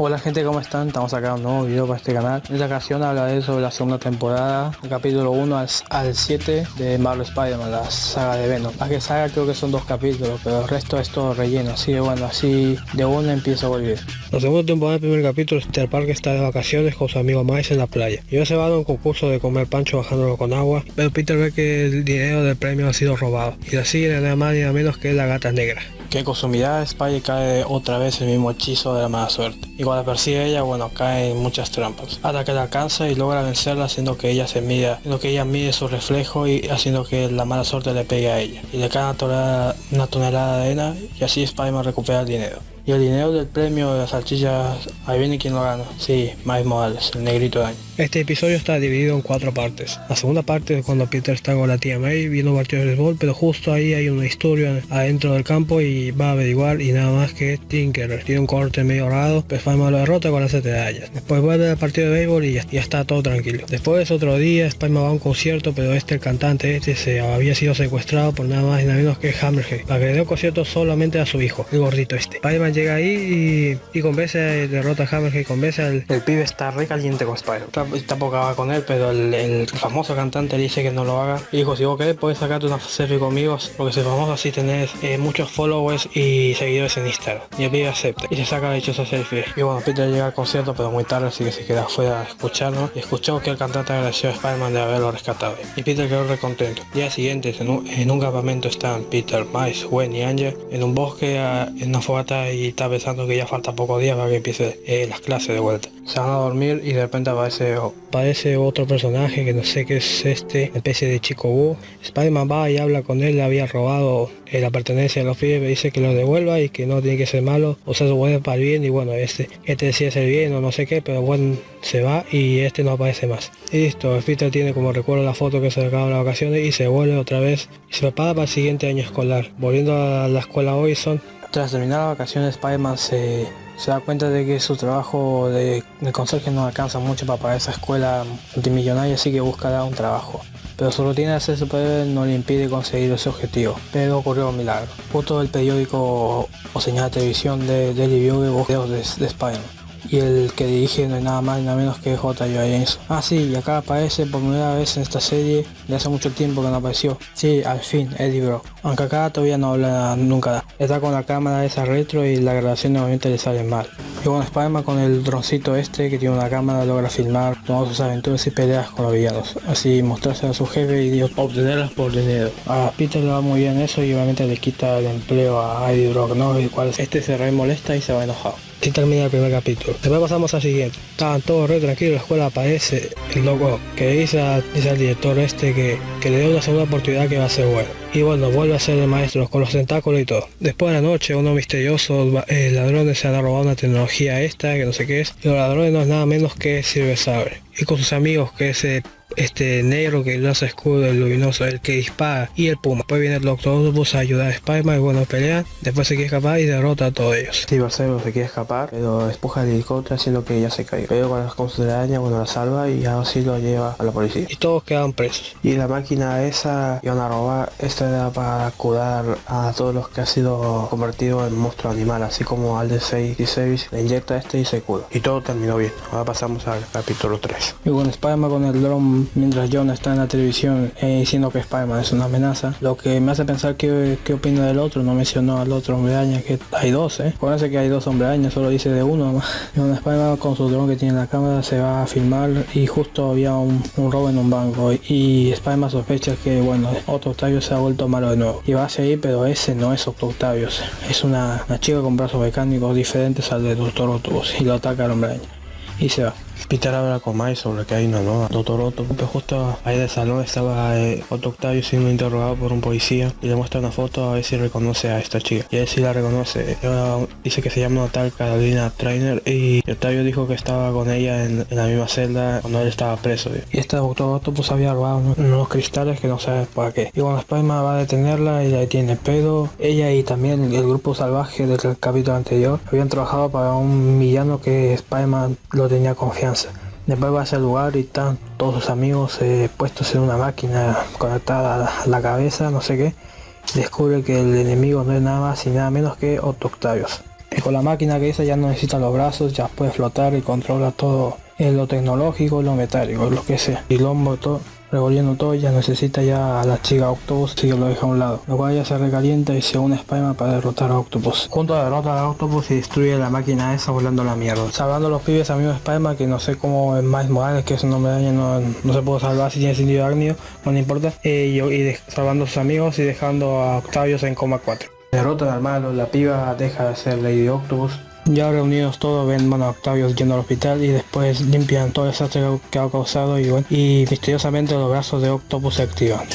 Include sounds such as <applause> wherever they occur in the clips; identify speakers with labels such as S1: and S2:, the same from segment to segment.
S1: Hola gente, ¿cómo están? Estamos acá un nuevo video para este canal. En esta ocasión hablaré sobre la segunda temporada, el capítulo 1 al, 7 de Marvel Spider-Man, la saga de Venom. La que saga creo que son dos capítulos, pero el resto es todo relleno, así que bueno, así de una empieza a volver. La segunda temporada del primer capítulo, Peter Parker está de vacaciones con su amigo Miles en la playa. Y se va a un concurso de comer pancho bajándolo con agua, pero Peter ve que el dinero del premio ha sido robado. Y así sigue nada más ni nada menos que la gata negra que con su mirada Spidey cae otra vez el mismo hechizo de la mala suerte. Y cuando persigue ella, bueno, cae en muchas trampas. Hasta que la alcanza y logra vencerla haciendo que ella se mida, haciendo que ella mide su reflejo y haciendo que la mala suerte le pegue a ella. Y le cae una tonelada, una tonelada de arena y así Spider-Man recupera el dinero. Y el dinero del premio de las salchichas, ahí viene quien lo gana. Sí, Miles Morales, el negrito de año. Este episodio está dividido en cuatro partes. La segunda parte es cuando Peter está con la tía May viendo partidos de béisbol, pero justo ahí hay una historia adentro del campo y va a averiguar y nada más que Tinker tiene un corte medio raro, pues Spiderman lo derrota con las medallas. Después vuelve al partido de béisbol y ya, está todo tranquilo. Después otro día, Spiderman va a un concierto, pero este el cantante este se había sido secuestrado por nada más y nada menos que Hammerhead, para que un concierto solamente a su hijo, el gordito este. Spiderman llega ahí y, y convence, derrota a Hammerhead convence al... El pibe está re caliente con Spider. Tampoco va con él, pero el, famoso cantante dice que no lo haga. Y dijo, si vos querés, puedes sacarte una selfie conmigo, porque soy famoso así tenés eh, muchos followers y seguidores en Instagram. Y el pibe acepta y se saca de hecho esa selfie. Y bueno, Peter llega al concierto, pero muy tarde, así que se queda afuera a escucharlo. Y escuchó que el cantante agradeció a Spider-Man de haberlo rescatado. Y Peter quedó recontento. Día siguiente, en un, en un campamento están Peter, Miles, Gwen y Angel en un bosque, en una fogata y está pensando que ya falta poco días para que empiece eh, las clases de vuelta. Se van a dormir y de repente aparece, aparece otro personaje que no sé qué es este, especie de chico búho. Spider-Man va y habla con él, le había robado eh, la pertenencia de los pibes, dice que lo devuelva y que no tiene que ser malo, o sea, se puede para el bien y bueno, este, este decía ser bien o no sé qué, pero bueno, se va y este no aparece más. Y listo, Peter tiene como recuerdo la foto que se acaba las vacaciones y se vuelve otra vez y se prepara para el siguiente año escolar. Volviendo a la escuela Horizon, tras terminar las vacaciones, Spider-Man se, da cuenta de que su trabajo de, conserje no alcanza mucho para pagar esa escuela multimillonaria, así que buscará un trabajo. Pero su rutina de ser superhéroe no le impide conseguir ese objetivo. Pero ocurrió un milagro. Justo el periódico o señal de televisión de Daily Bugle videos de, de Spider-Man y el que dirige no es nada más ni nada menos que J. James. Ah sí, y acá aparece por primera vez en esta serie de hace mucho tiempo que no apareció. Sí, al fin, Eddie Brock. Aunque acá todavía no habla nunca. Está con la cámara esa retro y la grabación nuevamente le sale mal. Y bueno, Spider-Man con el droncito este que tiene una cámara logra filmar todas sus aventuras y peleas con los villanos. Así mostrarse a su jefe y obtenerlas por dinero. A Peter le va muy bien eso y obviamente le quita el empleo a Eddie Brock, ¿no? El cual este se re molesta y se va enojado. Así termina el primer capítulo. Después pasamos al siguiente. Estaban todos re tranquilos, la escuela aparece el loco que dice, dice al director este que, que le dé una segunda oportunidad que va a ser bueno. Y bueno, vuelve a ser el maestro con los tentáculos y todo. Después de la noche, unos misteriosos eh, ladrones se han robado una tecnología esta, que no sé qué es. Y los ladrones no es nada menos que Silver Sabre. Y con sus amigos que se este negro que lanza escudo, el luminoso, el que dispara y el puma. Después viene el Doctor Octopus a ayudar a Spider-Man y bueno, pelean. Después se quiere escapar y derrota a todos ellos. Sí, Barcelo se quiere escapar, pero empuja el helicóptero haciendo que ella se caiga. Pero cuando con su araña, bueno, la salva y ahora sí lo lleva a la policía. Y todos quedan presos. Y la máquina esa iban a robar, esta era para curar a todos los que ha sido convertido en monstruo animal, así como al de 6 le inyecta este y se cura. Y todo terminó bien. Ahora pasamos al capítulo 3. Y bueno, Spider-Man con el dron mientras John está en la televisión eh, diciendo que Spider-Man es una amenaza. Lo que me hace pensar qué, qué opina del otro, no mencionó al otro hombre araña, que hay dos, ¿eh? Parece que hay dos hombres araña, solo dice de uno. Y un <laughs> Spider-Man con su dron que tiene en la cámara se va a filmar y justo había un, robo en un banco. Y Spider-Man sospecha que, bueno, Otto Octavius se ha vuelto malo de nuevo. Y va a seguir, pero ese no es Otto Octavius. Es una, una chica con brazos mecánicos diferentes al de Doctor Octopus y lo ataca al hombre araña. Y se va. Peter habla con Mike sobre que hay una nueva Doctor. Pues justo ahí del salón estaba eh, Otto Octavio siendo interrogado por un policía y le muestra una foto a ver si reconoce a esta chica. Y él sí la reconoce. dice que se llama tal Carolina Trainer y Octavio dijo que estaba con ella en, la misma celda cuando él estaba preso. Y este Doctor Otto pues había robado unos, cristales que no sabe para qué. Y cuando spider va a detenerla y la detiene. Pero ella y también el grupo salvaje del capítulo anterior habían trabajado para un villano que spider lo tenía confianza Después va a ese lugar y están todos sus amigos eh, puestos en una máquina conectada a la cabeza, no sé qué. Descubre que el enemigo no es nada más y nada menos que Otto. Y con la máquina que dice ya no necesita los brazos, ya puede flotar y controla todo en lo tecnológico, lo metálico, lo que sea. Y lo revolviendo todo ya necesita ya a la chica Octopus y que lo deja a un lado. Lo cual ya se recalienta y se une a Spiderman para derrotar a Octopus. Junto a derrota a Octopus y destruye la máquina esa volando la mierda. Salvando a los pibes amigos de Spiderman que no sé cómo es más Morales que es un nombre de no, no se puede salvar si tiene sentido de no le importa. Eh, y, salvando a sus amigos y dejando a Octavius en coma 4 derrota al malo, la piba deja de ser Lady Octopus ya reunidos todos ven bueno, a Octavio yendo al hospital y después limpian todo el desastre que ha causado y, bueno, y misteriosamente los brazos de Octopus se activan.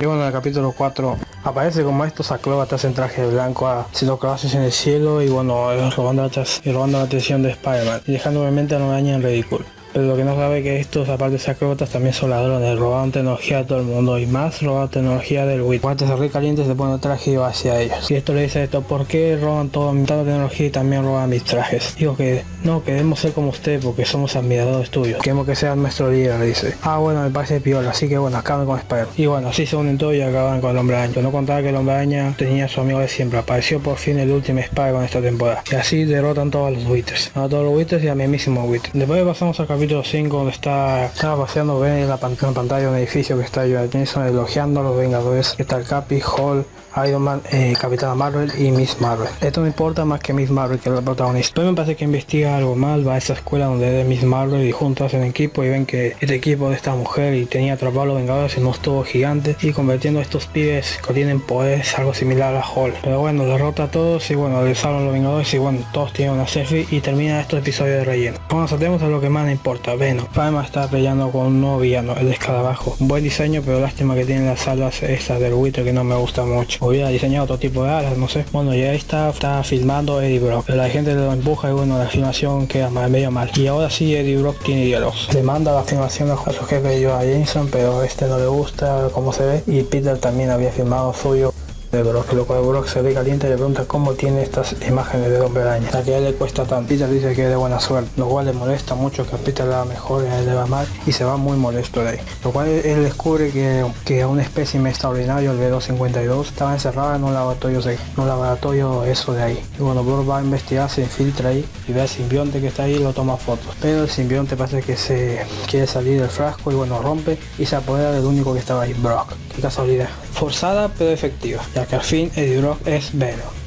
S1: Y bueno, en el capítulo 4 aparece como estos acróbatas en traje blanco haciendo clases en el cielo y bueno, robando, y robando la atención de Spider-Man y dejando obviamente a la en ridículo. Pero lo que no sabe que estos, aparte de acróbatas, también son ladrones, roban tecnología a todo el mundo y más roban tecnología del WIT. Cuando se recaliente se pone traje hacia ellos. Y esto le dice esto, ¿por qué roban toda mi tecnología y también roban mis trajes? Digo que no, queremos ser como usted porque somos admiradores tuyos. Queremos que sean nuestro líder, dice. Ah, bueno, me parece piola, así que bueno, acaban con Spider. Y bueno, así se unen todos y acaban con el hombre araña. No contaba que el hombre araña tenía a su amigo de siempre. Apareció por fin el último Spider con esta temporada. Y así derrotan todos los Witters. A todos los Witters y a mí mismo Witter. Después pasamos al capítulo 5 donde está, estaba paseando, en la, pantalla un edificio que está Jason elogiando a los Vengadores. Está el Capi, Hall, Iron Man, eh, Marvel y Miss Marvel. Esto me importa más que Miss Marvel, que es la protagonista. Pero me parece que investiga algo mal, va a esa escuela donde es Miss Marvel y juntos hacen equipo y ven que este equipo de esta mujer y tenía atrapado a los Vengadores en un tubo gigante y convirtiendo estos pibes que tienen poderes algo similar a Hall. Pero bueno, derrota a todos y bueno, le salvan a los Vengadores y bueno, todos tienen una selfie y termina estos episodios de relleno. Bueno, saltemos a lo que más me importa. Venom. Palma está peleando con un nuevo villano, el escarabajo. Buen diseño, pero lástima que tiene las alas estas del Wither que no me gusta mucho hubiera diseñado otro tipo de alas, no sé. Bueno, ya está, está filmando Eddie Brock. La gente lo empuja y bueno, la filmación queda medio mal. Y ahora sí Eddie Brock tiene diálogos. Le manda la filmación a su jefe Joe Jameson, pero este no le gusta cómo se ve. Y Peter también había filmado suyo de Brock, lo cual Brock se ve caliente y le pregunta cómo tiene estas imágenes de hombre araña, la que a él le cuesta tanto. Peter dice que es de buena suerte, lo cual le molesta mucho que a Peter le va mejor a él le va mal y se va muy molesto de ahí. Lo cual él descubre que, que un espécimen extraordinario, el B252, estaba encerrado en un laboratorio, en un laboratorio eso de ahí. Y bueno, Brock va a investigar, se infiltra ahí y ve al simbionte que está ahí y lo toma fotos. Pero el simbionte parece que se quiere salir del frasco y bueno, rompe y se apodera del único que estaba ahí, Brock. Casualidad. Forzada pero efectiva que al fin Eddie Brock es Venom.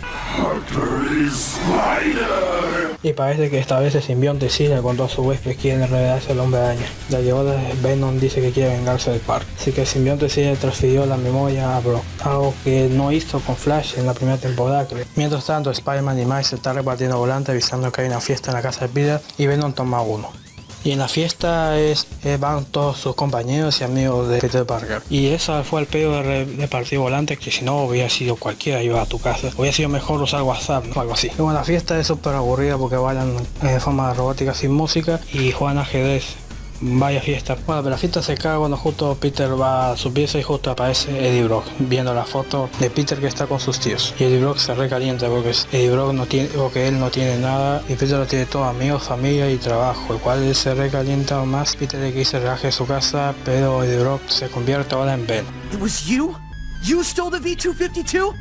S1: Y parece que esta vez el simbionte sigue cuando a su vez que quiere revelarse el hombre araña. La llevada Venom dice que quiere vengarse del parque. Así que el simbionte sigue transfirió la memoria a Brock. Algo que no hizo con Flash en la primera temporada. Mientras tanto, Spider-Man y Miles están repartiendo volantes avisando que hay una fiesta en la casa de Peter y Venom toma uno y en la fiesta es, eh, van todos sus compañeros y amigos de Peter Parker. Y esa fue el pedo de repartir volantes que si no hubiera sido cualquiera iba a tu casa. Hubiera sido mejor usar WhatsApp o algo así. Y bueno, la fiesta es súper aburrida porque bailan de forma robótica sin música y juegan ajedrez vaya fiesta. Bueno, pero la fiesta se cae cuando justo Peter va a su pieza y justo aparece Eddie Brock viendo la foto de Peter que está con sus tíos. Y Eddie Brock se recalienta porque Eddie Brock no tiene, porque él no tiene nada y Peter lo tiene todo, amigos, familia y trabajo, el cual él se recalienta más. Peter le quiere relaje su casa, pero Eddie Brock se convierte ahora en Ben.
S2: It was you? You stole the V252?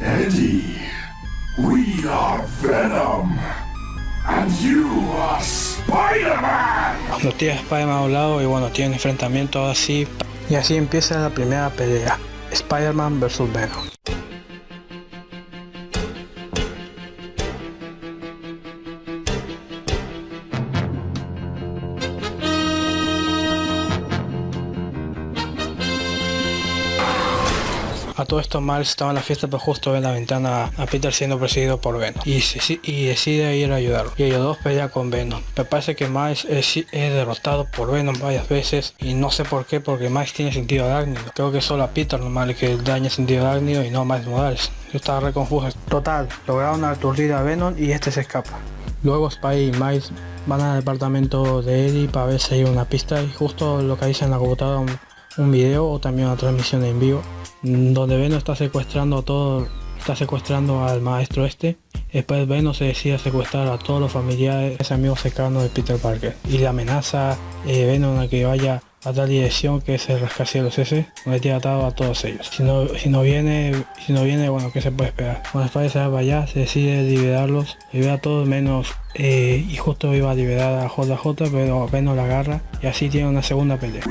S3: Eddie, we are Venom. And you are Spider-Man.
S1: Los Spider-Man a un lado y bueno, tienen enfrentamiento así. Y así empieza la primera pelea. Spider-Man vs Venom. A todo esto Miles estaba en la fiesta pero justo ve en la ventana a Peter siendo perseguido por Venom y, y decide ir a ayudarlo y ellos dos pelean con Venom. Me parece que Miles es, derrotado por Venom varias veces y no sé por qué porque Miles tiene sentido arácnido. Creo que solo a Peter normal que daña sentido arácnido y no a Miles Morales. Yo estaba re confuso. Total, lograron aturdir a Venom y este se escapa. Luego Spy y Miles van al departamento de Eddie para ver si hay una pista y justo lo que dice en la computadora un, un video o también una transmisión en vivo donde Venom está secuestrando a todo, está secuestrando al maestro este. Después Venom se decide secuestrar a todos los familiares, amigos cercanos de Peter Parker y le amenaza eh, Venom a que vaya a tal dirección que es el rascacielos ese, donde tiene atado a todos ellos. Si no, si no viene, si no viene, bueno, ¿qué se puede esperar? Cuando Spider se va para allá, se decide liberarlos, libera a todos menos eh, y justo iba a liberar a JJ, pero apenas la agarra y así tiene una segunda pelea.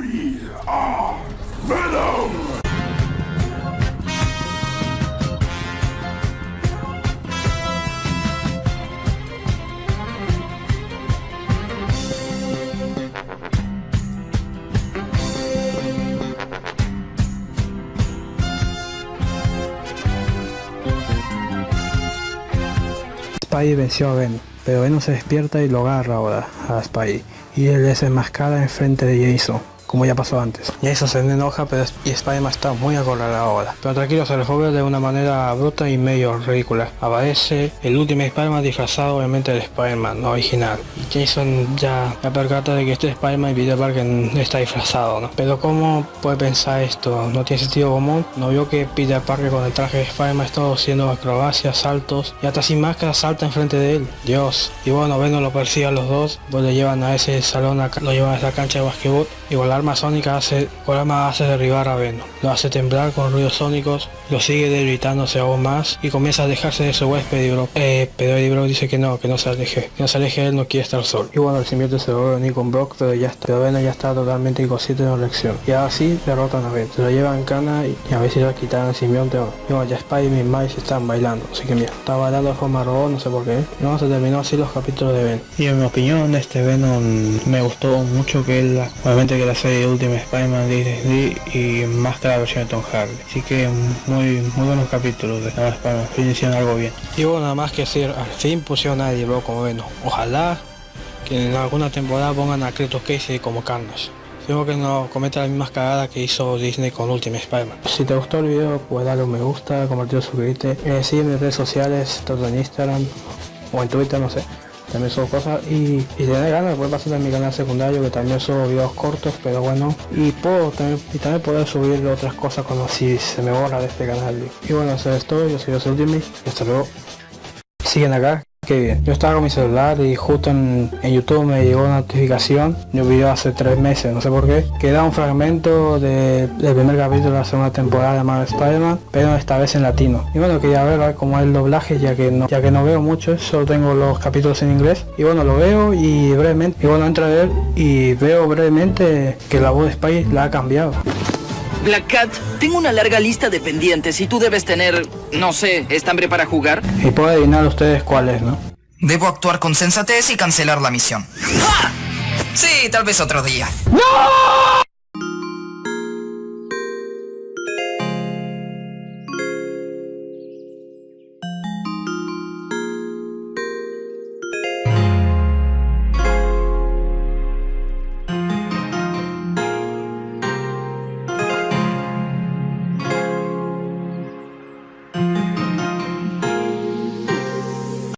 S1: Spidey venció a Venom, pero Venom se despierta y lo agarra ahora a Spidey y él se enmascara enfrente de Jason como ya pasó antes. Jason se enoja pero y Spider-Man está muy acorralado ahora. Pero tranquilo se resuelve de una manera bruta y medio ridícula. Aparece el último Spider-Man disfrazado obviamente del Spider-Man original. Y Jason ya me percata de que este Spider-Man Peter Parker está disfrazado, ¿no? Pero ¿cómo puede pensar esto? No tiene sentido común. No vio que Peter Parker con el traje de Spider-Man está haciendo acrobacias, saltos y hasta sin máscara salta enfrente de él. Dios. Y bueno, Venom lo persigue a los dos. Pues le llevan a ese salón, lo llevan a esa cancha de basquetbol volar arma sónica hace, arma hace derribar a Venom. Lo hace temblar con ruidos sónicos, lo sigue debilitándose aún más y comienza a dejarse de su huésped y Brock. Eh, pero Eddie Brock dice que no, que no se aleje, que no se aleje, él no quiere estar solo. Y bueno, el simbionte se vuelve a unir con Brock, pero ya está, pero Venom ya está totalmente inconsciente de la elección. Y así derrotan a Venom. Se lo llevan cana y, a ver si le quitan el simbionte o Y bueno, ya Spidey y Miles están bailando, así que mira, está bailando de forma robot, no sé por qué. Y vamos a terminar así los capítulos de Venom. Y en mi opinión, este Venom me gustó mucho que él, obviamente que la serie de Ultimate Spider-Man de y más que la versión de Tom Hardy. Así que muy, muy buenos capítulos de Spider-Man, fin hicieron algo bien. Y bueno, nada más que decir, al fin pusieron a Eddie Brock como Venom. Ojalá que en alguna temporada pongan a Kratos Casey como Carnage. Tengo que no cometa la misma cagada que hizo Disney con Ultimate Spider-Man. Si te gustó el video, pues dale un me gusta, compartir, suscribirte. Eh, sígueme en redes sociales, tanto en Instagram o en Twitter, no sé también subo cosas y, y si tenés ganas puede pasar en mi canal secundario que también subo videos cortos pero bueno y puedo también y también poder subir otras cosas como si se me borra de este canal. Y bueno eso es todo yo soy José Ultimate y hasta luego. Siguen acá que bien. Yo estaba con mi celular y justo en, YouTube me llegó una notificación de un video hace tres meses, no sé por qué, que da un fragmento del primer capítulo de la segunda temporada de Marvel Spider-Man, pero esta vez en latino. Y bueno, quería ver, ver cómo es el doblaje, ya que no, ya que no veo mucho, solo tengo los capítulos en inglés. Y bueno, lo veo y brevemente, y bueno, entro a ver y veo brevemente que la voz de Spidey la ha cambiado.
S4: Black Cat, tengo una larga lista de pendientes y tú debes tener, no sé, ¿estambre para jugar?
S1: Y puedo adivinar ustedes cuál es, ¿no?
S4: Debo actuar con sensatez y cancelar la misión. ¡Ah! Sí, tal vez otro día.
S1: ¡No!